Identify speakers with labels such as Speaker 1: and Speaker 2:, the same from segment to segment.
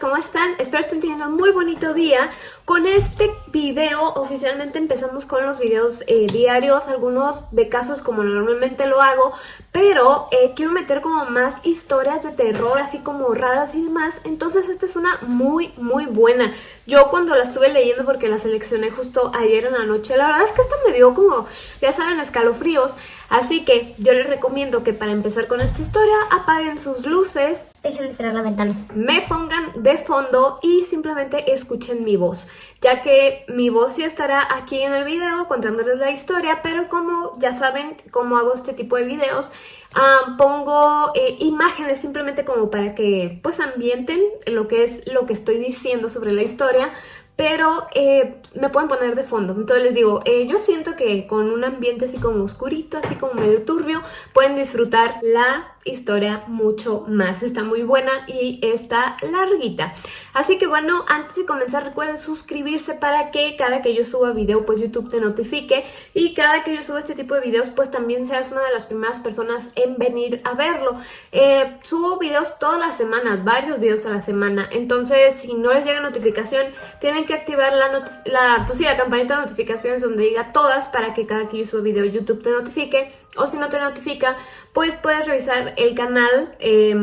Speaker 1: ¿cómo están? Espero estén teniendo un muy bonito día. Con este video oficialmente empezamos con los videos eh, diarios, algunos de casos como normalmente lo hago, pero eh, quiero meter como más historias de terror, así como raras y demás, entonces esta es una muy, muy buena. Yo cuando la estuve leyendo, porque la seleccioné justo ayer en la noche, la verdad es que esta me dio como, ya saben, escalofríos, así que yo les recomiendo que para empezar con esta historia apaguen sus luces,
Speaker 2: Dejen de cerrar la ventana.
Speaker 1: me pongan de fondo y simplemente escuchen mi voz, ya que mi voz sí estará aquí en el video contándoles la historia, pero como ya saben cómo hago este tipo de videos, pongo eh, imágenes simplemente como para que pues ambienten lo que es lo que estoy diciendo sobre la historia, pero eh, me pueden poner de fondo. Entonces les digo, eh, yo siento que con un ambiente así como oscurito, así como medio turbio, pueden disfrutar la historia mucho más. Está muy buena y está larguita. Así que bueno, antes de comenzar recuerden suscribirse para que cada que yo suba video pues YouTube te notifique y cada que yo suba este tipo de videos pues también seas una de las primeras personas en venir a verlo. Eh, subo videos todas las semanas, varios videos a la semana, entonces si no les llega notificación tienen que activar la, la, pues sí, la campanita de notificaciones donde diga todas para que cada que yo suba video YouTube te notifique o si no te notifica, pues puedes revisar el canal, eh,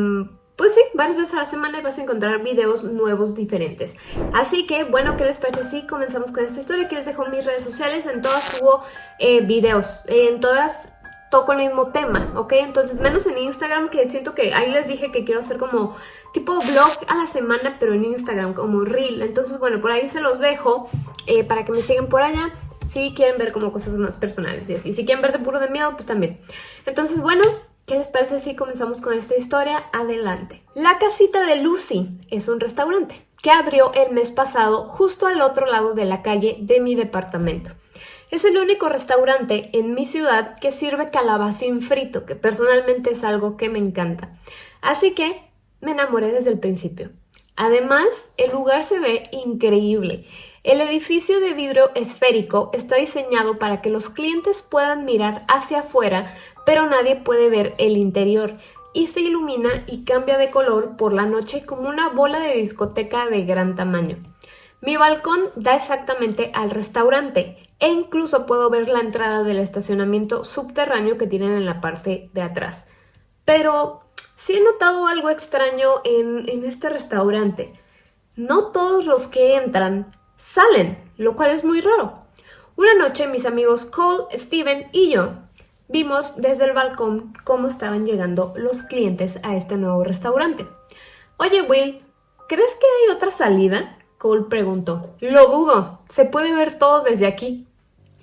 Speaker 1: pues sí, varias veces a la semana y vas a encontrar videos nuevos diferentes. Así que, bueno, ¿qué les parece si comenzamos con esta historia? Aquí les dejo mis redes sociales, en todas subo eh, videos, en todas toco el mismo tema, ¿ok? Entonces, menos en Instagram, que siento que ahí les dije que quiero hacer como tipo vlog a la semana, pero en Instagram, como reel. Entonces, bueno, por ahí se los dejo eh, para que me sigan por allá si quieren ver como cosas más personales y así. Si quieren ver de puro de miedo, pues también. Entonces, bueno, ¿qué les parece si comenzamos con esta historia? Adelante. La casita de Lucy es un restaurante que abrió el mes pasado justo al otro lado de la calle de mi departamento. Es el único restaurante en mi ciudad que sirve calabacín frito, que personalmente es algo que me encanta. Así que me enamoré desde el principio. Además, el lugar se ve increíble. El edificio de vidrio esférico está diseñado para que los clientes puedan mirar hacia afuera, pero nadie puede ver el interior y se ilumina y cambia de color por la noche como una bola de discoteca de gran tamaño. Mi balcón da exactamente al restaurante e incluso puedo ver la entrada del estacionamiento subterráneo que tienen en la parte de atrás. Pero sí he notado algo extraño en, en este restaurante. No todos los que entran salen, lo cual es muy raro. Una noche mis amigos Cole, Steven y yo vimos desde el balcón cómo estaban llegando los clientes a este nuevo restaurante. Oye Will, ¿crees que hay otra salida? Cole preguntó. Lo dudo, se puede ver todo desde aquí.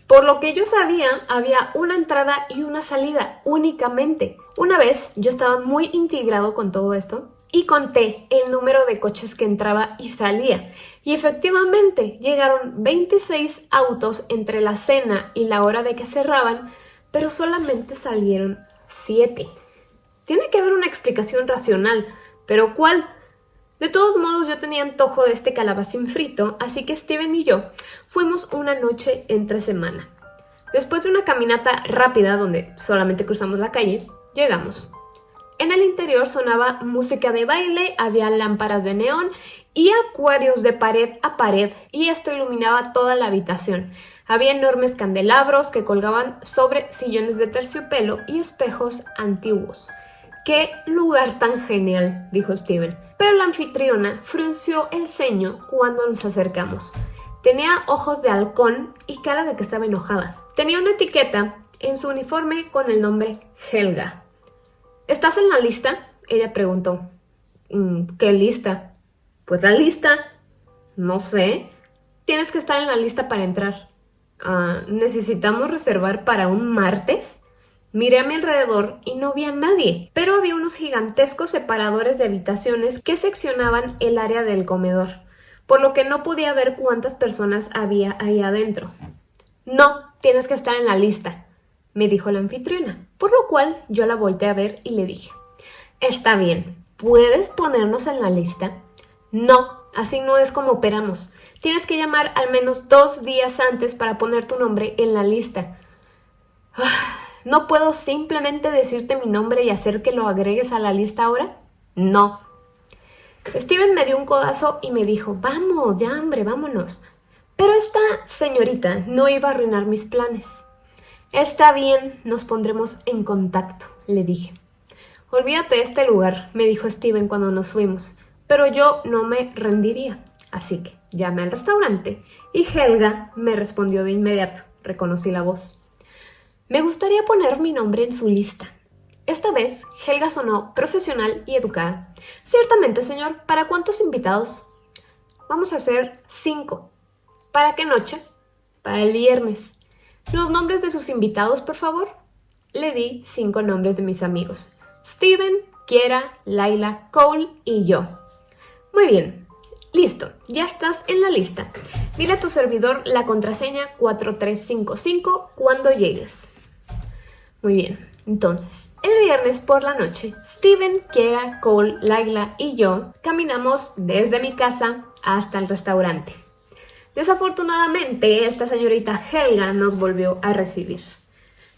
Speaker 1: Por lo que yo sabía, había una entrada y una salida únicamente. Una vez yo estaba muy integrado con todo esto y conté el número de coches que entraba y salía. Y efectivamente llegaron 26 autos entre la cena y la hora de que cerraban, pero solamente salieron 7. Tiene que haber una explicación racional, pero ¿cuál? De todos modos yo tenía antojo de este calabacín frito, así que Steven y yo fuimos una noche entre semana. Después de una caminata rápida donde solamente cruzamos la calle, llegamos. En el interior sonaba música de baile, había lámparas de neón y acuarios de pared a pared y esto iluminaba toda la habitación. Había enormes candelabros que colgaban sobre sillones de terciopelo y espejos antiguos. ¡Qué lugar tan genial! dijo Steven. Pero la anfitriona frunció el ceño cuando nos acercamos. Tenía ojos de halcón y cara de que estaba enojada. Tenía una etiqueta en su uniforme con el nombre Helga. ¿Estás en la lista? Ella preguntó. Mm, ¿Qué lista? Pues la lista. No sé. Tienes que estar en la lista para entrar. Ah, ¿Necesitamos reservar para un martes? Miré a mi alrededor y no vi a nadie, pero había unos gigantescos separadores de habitaciones que seccionaban el área del comedor, por lo que no podía ver cuántas personas había ahí adentro. No, tienes que estar en la lista, me dijo la anfitriona, por lo cual yo la volteé a ver y le dije, está bien, ¿puedes ponernos en la lista? No, así no es como operamos. Tienes que llamar al menos dos días antes para poner tu nombre en la lista. ¿No puedo simplemente decirte mi nombre y hacer que lo agregues a la lista ahora? No. Steven me dio un codazo y me dijo, vamos, ya hombre, vámonos. Pero esta señorita no iba a arruinar mis planes. Está bien, nos pondremos en contacto, le dije. Olvídate de este lugar, me dijo Steven cuando nos fuimos, pero yo no me rendiría. Así que llamé al restaurante y Helga me respondió de inmediato. Reconocí la voz. Me gustaría poner mi nombre en su lista. Esta vez, Helga sonó profesional y educada. Ciertamente, señor, ¿para cuántos invitados? Vamos a hacer cinco. ¿Para qué noche? Para el viernes. ¿Los nombres de sus invitados, por favor? Le di cinco nombres de mis amigos. Steven, Kiera, Laila, Cole y yo. Muy bien, listo, ya estás en la lista. Dile a tu servidor la contraseña 4355 cuando llegues. Muy bien, entonces, el viernes por la noche, Steven, Kiera, Cole, Laila y yo caminamos desde mi casa hasta el restaurante. Desafortunadamente, esta señorita Helga nos volvió a recibir.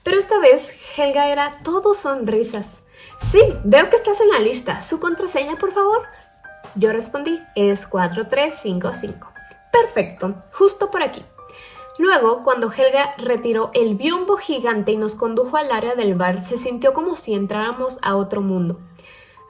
Speaker 1: Pero esta vez, Helga era todo sonrisas. Sí, veo que estás en la lista. ¿Su contraseña, por favor? Yo respondí, es 4355. Perfecto, justo por aquí. Luego, cuando Helga retiró el biombo gigante y nos condujo al área del bar, se sintió como si entráramos a otro mundo.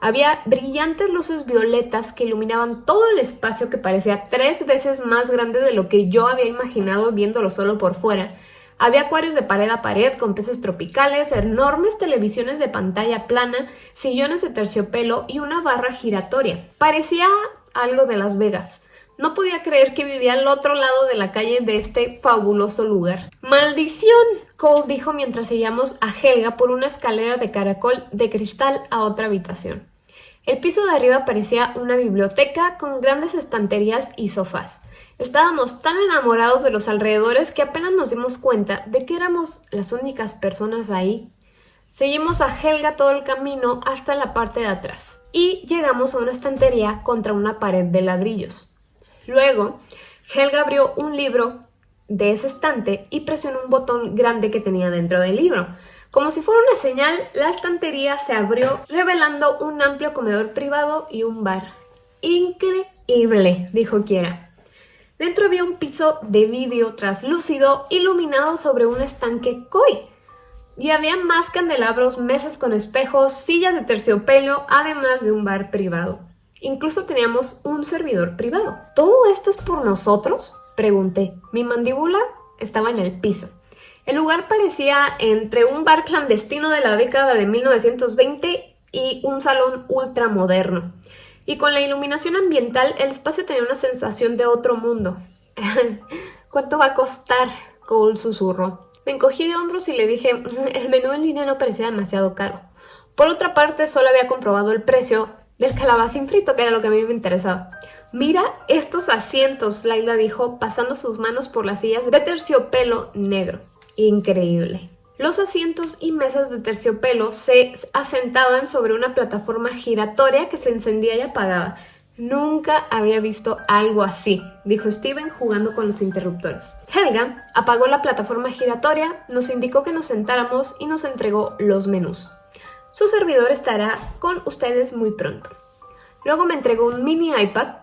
Speaker 1: Había brillantes luces violetas que iluminaban todo el espacio que parecía tres veces más grande de lo que yo había imaginado viéndolo solo por fuera. Había acuarios de pared a pared con peces tropicales, enormes televisiones de pantalla plana, sillones de terciopelo y una barra giratoria. Parecía algo de Las Vegas. No podía creer que vivía al otro lado de la calle de este fabuloso lugar. ¡Maldición! Cole dijo mientras seguíamos a Helga por una escalera de caracol de cristal a otra habitación. El piso de arriba parecía una biblioteca con grandes estanterías y sofás. Estábamos tan enamorados de los alrededores que apenas nos dimos cuenta de que éramos las únicas personas ahí. Seguimos a Helga todo el camino hasta la parte de atrás y llegamos a una estantería contra una pared de ladrillos. Luego, Helga abrió un libro de ese estante y presionó un botón grande que tenía dentro del libro. Como si fuera una señal, la estantería se abrió, revelando un amplio comedor privado y un bar. Increíble, dijo Kiera. Dentro había un piso de vidrio traslúcido iluminado sobre un estanque koi. Y había más candelabros, mesas con espejos, sillas de terciopelo, además de un bar privado. Incluso teníamos un servidor privado. ¿Todo esto es por nosotros? Pregunté. Mi mandíbula estaba en el piso. El lugar parecía entre un bar clandestino de la década de 1920 y un salón ultramoderno. Y con la iluminación ambiental, el espacio tenía una sensación de otro mundo. ¿Cuánto va a costar? Cole susurró. Me encogí de hombros y le dije, mm, el menú en línea no parecía demasiado caro. Por otra parte, solo había comprobado el precio del calabacín frito, que era lo que a mí me interesaba. Mira estos asientos, Laila dijo, pasando sus manos por las sillas de terciopelo negro increíble. Los asientos y mesas de terciopelo se asentaban sobre una plataforma giratoria que se encendía y apagaba. Nunca había visto algo así, dijo Steven jugando con los interruptores. Helga apagó la plataforma giratoria, nos indicó que nos sentáramos y nos entregó los menús. Su servidor estará con ustedes muy pronto. Luego me entregó un mini iPad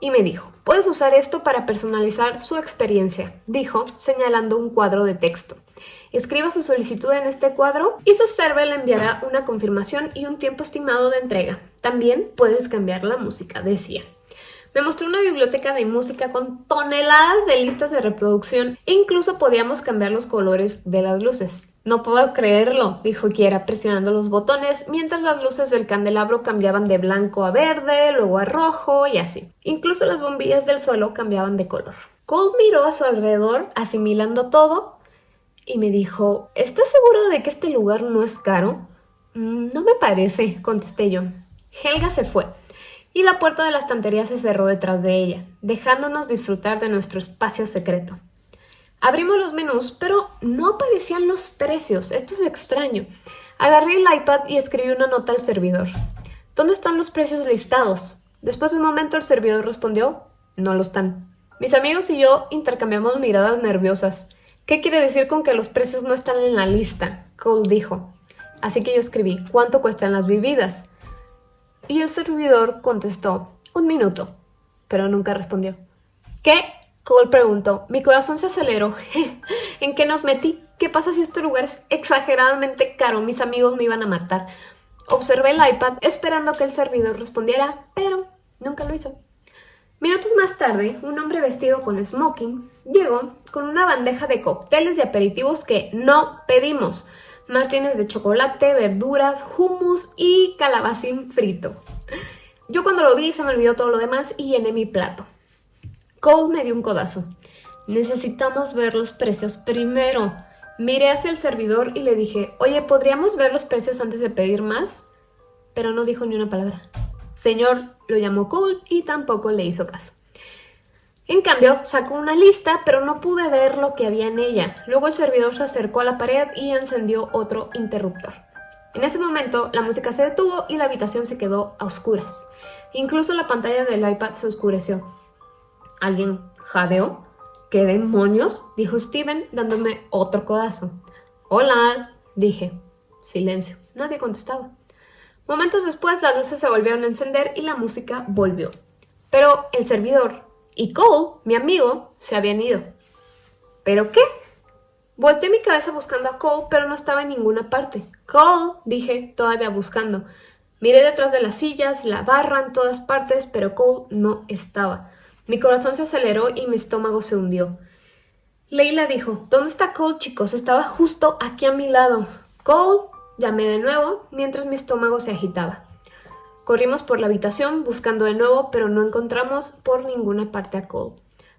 Speaker 1: y me dijo, puedes usar esto para personalizar su experiencia, dijo, señalando un cuadro de texto. Escriba su solicitud en este cuadro y su server le enviará una confirmación y un tiempo estimado de entrega. También puedes cambiar la música, decía. Me mostró una biblioteca de música con toneladas de listas de reproducción e incluso podíamos cambiar los colores de las luces. No puedo creerlo, dijo Kiera presionando los botones mientras las luces del candelabro cambiaban de blanco a verde, luego a rojo y así. Incluso las bombillas del suelo cambiaban de color. Cole miró a su alrededor, asimilando todo, y me dijo, ¿estás seguro de que este lugar no es caro? Mm, no me parece, contesté yo. Helga se fue, y la puerta de la estantería se cerró detrás de ella, dejándonos disfrutar de nuestro espacio secreto. Abrimos los menús, pero no aparecían los precios. Esto es extraño. Agarré el iPad y escribí una nota al servidor. ¿Dónde están los precios listados? Después de un momento el servidor respondió, no lo están. Mis amigos y yo intercambiamos miradas nerviosas. ¿Qué quiere decir con que los precios no están en la lista? Cole dijo. Así que yo escribí, ¿cuánto cuestan las bebidas? Y el servidor contestó, un minuto, pero nunca respondió. ¿Qué? Cole preguntó. Mi corazón se aceleró. ¿En qué nos metí? ¿Qué pasa si este lugar es exageradamente caro? Mis amigos me iban a matar. Observé el iPad esperando que el servidor respondiera, pero nunca lo hizo. Minutos más tarde, un hombre vestido con smoking llegó con una bandeja de cócteles y aperitivos que no pedimos. Martínez de chocolate, verduras, hummus y calabacín frito. Yo cuando lo vi se me olvidó todo lo demás y llené mi plato. Cole me dio un codazo. Necesitamos ver los precios primero. Miré hacia el servidor y le dije, oye, ¿podríamos ver los precios antes de pedir más? Pero no dijo ni una palabra. Señor lo llamó Cole y tampoco le hizo caso. En cambio, sacó una lista, pero no pude ver lo que había en ella. Luego el servidor se acercó a la pared y encendió otro interruptor. En ese momento, la música se detuvo y la habitación se quedó a oscuras. Incluso la pantalla del iPad se oscureció. ¿Alguien jadeó? ¿Qué demonios? dijo Steven dándome otro codazo. Hola, dije. Silencio. Nadie contestaba. Momentos después las luces se volvieron a encender y la música volvió. Pero el servidor y Cole, mi amigo, se habían ido. ¿Pero qué? Volté mi cabeza buscando a Cole, pero no estaba en ninguna parte. Cole, dije, todavía buscando. Miré detrás de las sillas, la barra en todas partes, pero Cole no estaba. Mi corazón se aceleró y mi estómago se hundió. Leila dijo, ¿dónde está Cole, chicos? Estaba justo aquí a mi lado. Cole, llamé de nuevo, mientras mi estómago se agitaba. Corrimos por la habitación buscando de nuevo, pero no encontramos por ninguna parte a Cole.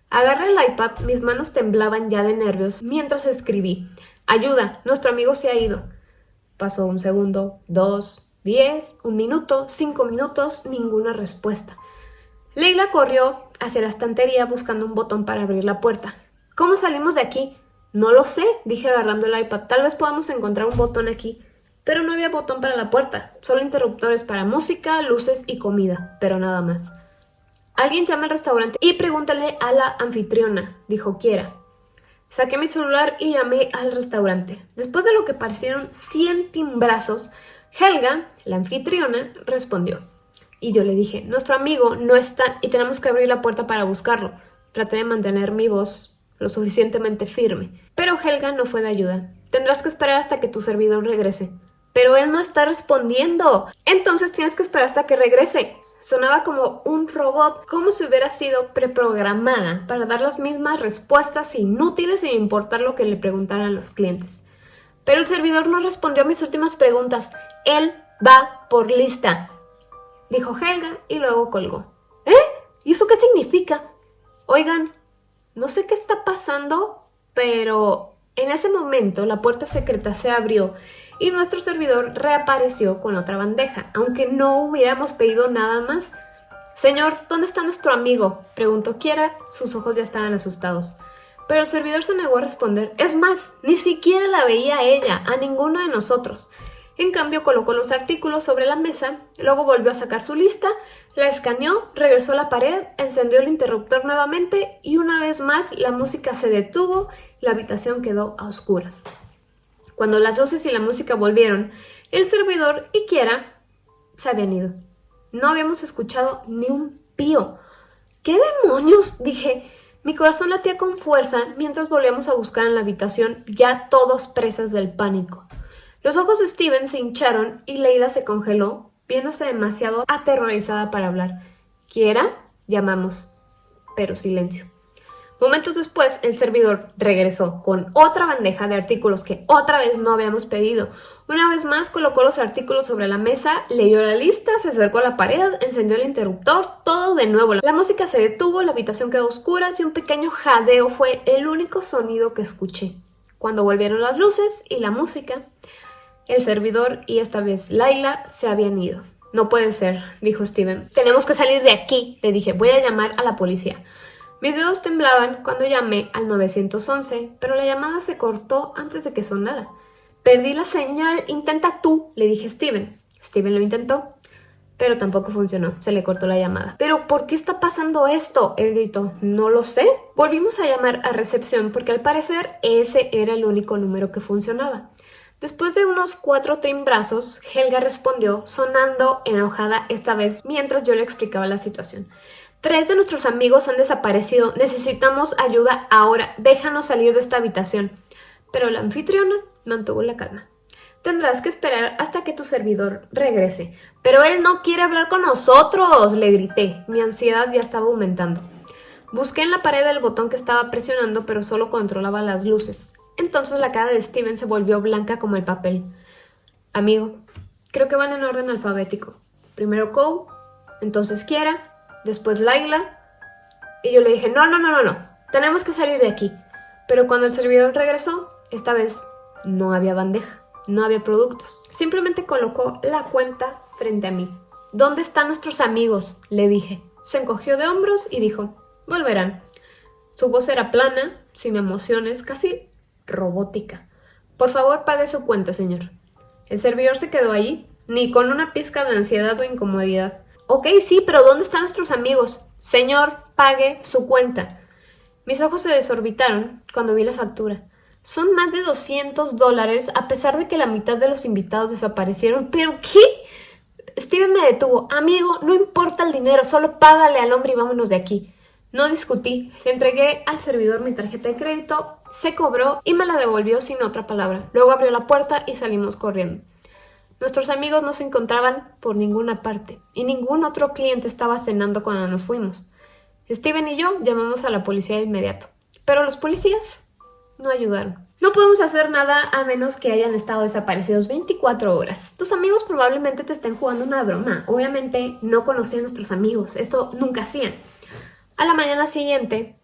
Speaker 1: Agarré el iPad, mis manos temblaban ya de nervios mientras escribí. Ayuda, nuestro amigo se ha ido. Pasó un segundo, dos, diez, un minuto, cinco minutos, ninguna respuesta. Leila corrió hacia la estantería buscando un botón para abrir la puerta. ¿Cómo salimos de aquí? No lo sé, dije agarrando el iPad. Tal vez podamos encontrar un botón aquí. Pero no había botón para la puerta, solo interruptores para música, luces y comida, pero nada más. Alguien llama al restaurante y pregúntale a la anfitriona, dijo Kiera. Saqué mi celular y llamé al restaurante. Después de lo que parecieron 100 timbrazos, Helga, la anfitriona, respondió. Y yo le dije, nuestro amigo no está y tenemos que abrir la puerta para buscarlo. Traté de mantener mi voz lo suficientemente firme. Pero Helga no fue de ayuda. Tendrás que esperar hasta que tu servidor regrese. Pero él no está respondiendo. Entonces tienes que esperar hasta que regrese. Sonaba como un robot, como si hubiera sido preprogramada para dar las mismas respuestas inútiles sin importar lo que le preguntaran los clientes. Pero el servidor no respondió a mis últimas preguntas. Él va por lista dijo Helga y luego colgó. ¿Eh? ¿Y eso qué significa? Oigan, no sé qué está pasando, pero en ese momento la puerta secreta se abrió y nuestro servidor reapareció con otra bandeja, aunque no hubiéramos pedido nada más. Señor, ¿dónde está nuestro amigo? Preguntó Kiera, sus ojos ya estaban asustados. Pero el servidor se negó a responder. Es más, ni siquiera la veía a ella, a ninguno de nosotros. En cambio, colocó los artículos sobre la mesa, luego volvió a sacar su lista, la escaneó, regresó a la pared, encendió el interruptor nuevamente y una vez más la música se detuvo la habitación quedó a oscuras. Cuando las luces y la música volvieron, el servidor y Kiera se habían ido. No habíamos escuchado ni un pío. ¿Qué demonios? dije. Mi corazón latía con fuerza mientras volvíamos a buscar en la habitación, ya todos presas del pánico. Los ojos de Steven se hincharon y Leila se congeló, viéndose demasiado aterrorizada para hablar. ¿Quiera? Llamamos. Pero silencio. Momentos después, el servidor regresó con otra bandeja de artículos que otra vez no habíamos pedido. Una vez más colocó los artículos sobre la mesa, leyó la lista, se acercó a la pared, encendió el interruptor, todo de nuevo. La música se detuvo, la habitación quedó oscura y un pequeño jadeo fue el único sonido que escuché. Cuando volvieron las luces y la música, el servidor y esta vez Laila se habían ido. No puede ser, dijo Steven. Tenemos que salir de aquí, le dije. Voy a llamar a la policía. Mis dedos temblaban cuando llamé al 911, pero la llamada se cortó antes de que sonara. Perdí la señal, intenta tú, le dije a Steven. Steven lo intentó, pero tampoco funcionó, se le cortó la llamada. ¿Pero por qué está pasando esto? Él gritó. No lo sé. Volvimos a llamar a recepción porque al parecer ese era el único número que funcionaba. Después de unos cuatro timbrazos, Helga respondió, sonando enojada esta vez mientras yo le explicaba la situación. Tres de nuestros amigos han desaparecido. Necesitamos ayuda ahora. Déjanos salir de esta habitación. Pero la anfitriona mantuvo la calma. Tendrás que esperar hasta que tu servidor regrese. Pero él no quiere hablar con nosotros, le grité. Mi ansiedad ya estaba aumentando. Busqué en la pared el botón que estaba presionando, pero solo controlaba las luces. Entonces la cara de Steven se volvió blanca como el papel. Amigo, creo que van en orden alfabético. Primero Cole, entonces Kiera, después Laila. Y yo le dije, no, no, no, no, no, tenemos que salir de aquí. Pero cuando el servidor regresó, esta vez no había bandeja, no había productos. Simplemente colocó la cuenta frente a mí. ¿Dónde están nuestros amigos? Le dije. Se encogió de hombros y dijo, volverán. Su voz era plana, sin emociones, casi robótica. Por favor, pague su cuenta, señor. El servidor se quedó allí, ni con una pizca de ansiedad o incomodidad. Ok, sí, pero ¿dónde están nuestros amigos? Señor, pague su cuenta. Mis ojos se desorbitaron cuando vi la factura. Son más de 200 dólares a pesar de que la mitad de los invitados desaparecieron. ¿Pero qué? Steven me detuvo. Amigo, no importa el dinero, solo págale al hombre y vámonos de aquí. No discutí, le entregué al servidor mi tarjeta de crédito, se cobró y me la devolvió sin otra palabra. Luego abrió la puerta y salimos corriendo. Nuestros amigos no se encontraban por ninguna parte y ningún otro cliente estaba cenando cuando nos fuimos. Steven y yo llamamos a la policía de inmediato, pero los policías no ayudaron. No podemos hacer nada a menos que hayan estado desaparecidos 24 horas. Tus amigos probablemente te estén jugando una broma. Obviamente no conocían a nuestros amigos, esto nunca hacían. A la mañana siguiente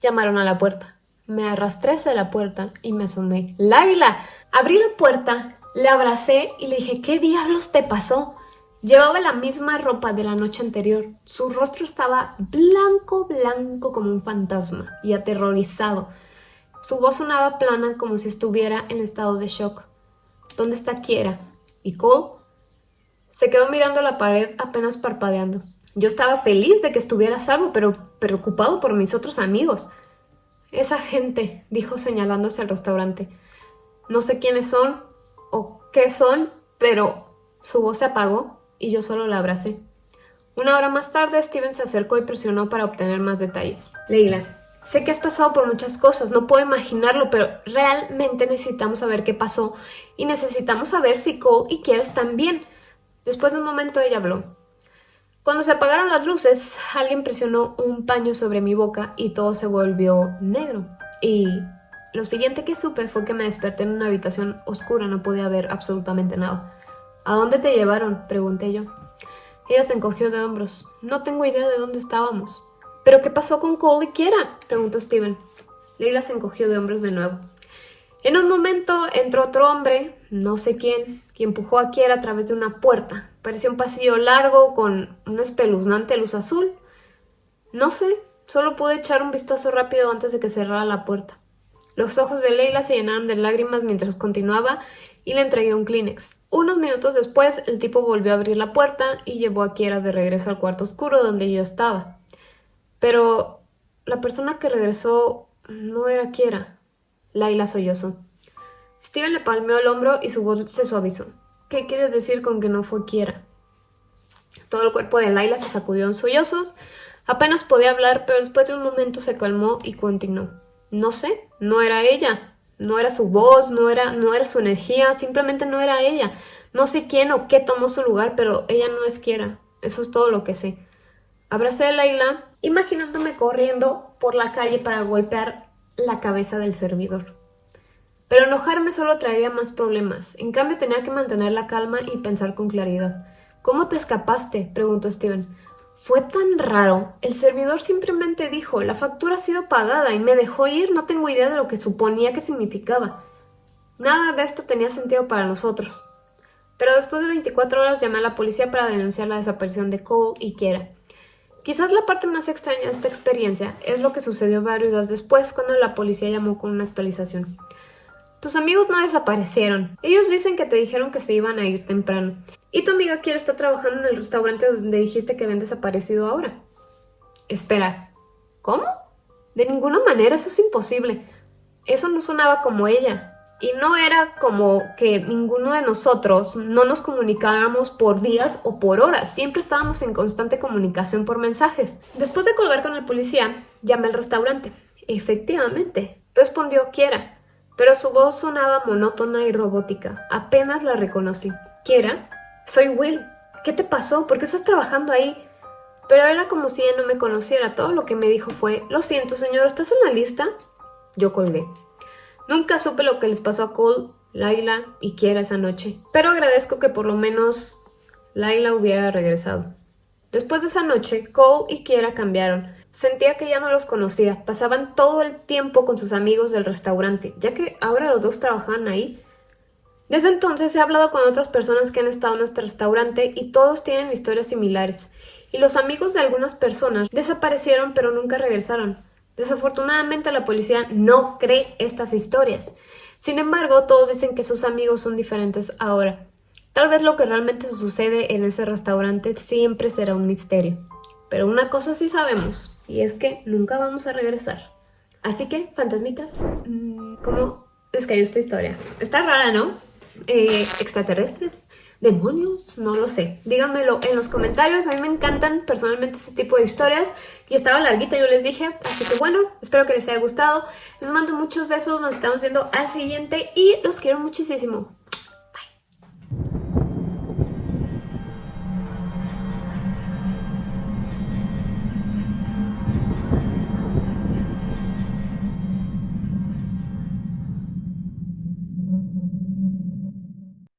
Speaker 1: llamaron a la puerta. Me arrastré hacia la puerta y me asomé. ¡Laila! Abrí la puerta le abracé y le dije, ¿qué diablos te pasó? Llevaba la misma ropa de la noche anterior. Su rostro estaba blanco, blanco como un fantasma y aterrorizado. Su voz sonaba plana como si estuviera en estado de shock. ¿Dónde está Kiera? ¿Y Cole? Se quedó mirando la pared apenas parpadeando. Yo estaba feliz de que estuviera salvo, pero preocupado por mis otros amigos. Esa gente, dijo señalándose al restaurante. No sé quiénes son, o qué son, pero su voz se apagó y yo solo la abracé. Una hora más tarde, Steven se acercó y presionó para obtener más detalles. Leila, sé que has pasado por muchas cosas, no puedo imaginarlo, pero realmente necesitamos saber qué pasó y necesitamos saber si Cole y Kiera están bien. Después de un momento ella habló. Cuando se apagaron las luces, alguien presionó un paño sobre mi boca y todo se volvió negro. Y lo siguiente que supe fue que me desperté en una habitación oscura, no podía ver absolutamente nada. ¿A dónde te llevaron? pregunté yo. Ella se encogió de hombros. No tengo idea de dónde estábamos. ¿Pero qué pasó con Cole y Kiera? preguntó Steven. Leila se encogió de hombros de nuevo. En un momento entró otro hombre, no sé quién, y empujó a Kiera a través de una puerta. Parecía un pasillo largo con una espeluznante luz azul. No sé, solo pude echar un vistazo rápido antes de que cerrara la puerta. Los ojos de Leila se llenaron de lágrimas mientras continuaba y le entregué un Kleenex. Unos minutos después, el tipo volvió a abrir la puerta y llevó a Kiera de regreso al cuarto oscuro donde yo estaba. Pero la persona que regresó no era Kiera. Laila sollozó. Steven le palmeó el hombro y su voz se suavizó. ¿Qué quieres decir con que no fue Kiera? Todo el cuerpo de Laila se sacudió en sollozos. Apenas podía hablar, pero después de un momento se calmó y continuó. No sé, no era ella, no era su voz, no era, no era su energía, simplemente no era ella. No sé quién o qué tomó su lugar, pero ella no es quiera. Eso es todo lo que sé. Abracé a Laila, imaginándome corriendo por la calle para golpear la cabeza del servidor. Pero enojarme solo traería más problemas. En cambio tenía que mantener la calma y pensar con claridad. ¿Cómo te escapaste? preguntó Steven. Fue tan raro. El servidor simplemente dijo, la factura ha sido pagada y me dejó ir, no tengo idea de lo que suponía que significaba. Nada de esto tenía sentido para nosotros. Pero después de 24 horas llamé a la policía para denunciar la desaparición de Cole y Kiera. Quizás la parte más extraña de esta experiencia es lo que sucedió varios días después cuando la policía llamó con una actualización. Tus amigos no desaparecieron. Ellos dicen que te dijeron que se iban a ir temprano. Y tu amiga quiere estar trabajando en el restaurante donde dijiste que habían desaparecido ahora. Espera, ¿cómo? De ninguna manera, eso es imposible. Eso no sonaba como ella. Y no era como que ninguno de nosotros no nos comunicáramos por días o por horas. Siempre estábamos en constante comunicación por mensajes. Después de colgar con el policía, llamé al restaurante. Efectivamente, respondió Kiera, pero su voz sonaba monótona y robótica. Apenas la reconocí. ¿Kiera? Soy Will. ¿Qué te pasó? ¿Por qué estás trabajando ahí? Pero era como si ella no me conociera. Todo lo que me dijo fue, lo siento señor, ¿estás en la lista? Yo colgué. Nunca supe lo que les pasó a Cole, Laila y Kiera esa noche. Pero agradezco que por lo menos Laila hubiera regresado. Después de esa noche, Cole y Kiera cambiaron. Sentía que ya no los conocía, pasaban todo el tiempo con sus amigos del restaurante, ya que ahora los dos trabajaban ahí. Desde entonces he hablado con otras personas que han estado en este restaurante y todos tienen historias similares. Y los amigos de algunas personas desaparecieron pero nunca regresaron. Desafortunadamente la policía no cree estas historias. Sin embargo, todos dicen que sus amigos son diferentes ahora. Tal vez lo que realmente sucede en ese restaurante siempre será un misterio. Pero una cosa sí sabemos, y es que nunca vamos a regresar. Así que, fantasmitas, mm, ¿cómo les cayó esta historia? Está rara, ¿no? Eh, ¿Extraterrestres? ¿Demonios? No lo sé. Díganmelo en los comentarios. A mí me encantan personalmente este tipo de historias. Y estaba larguita, yo les dije. Así que bueno, espero que les haya gustado. Les mando muchos besos. Nos estamos viendo al siguiente. Y los quiero muchísimo.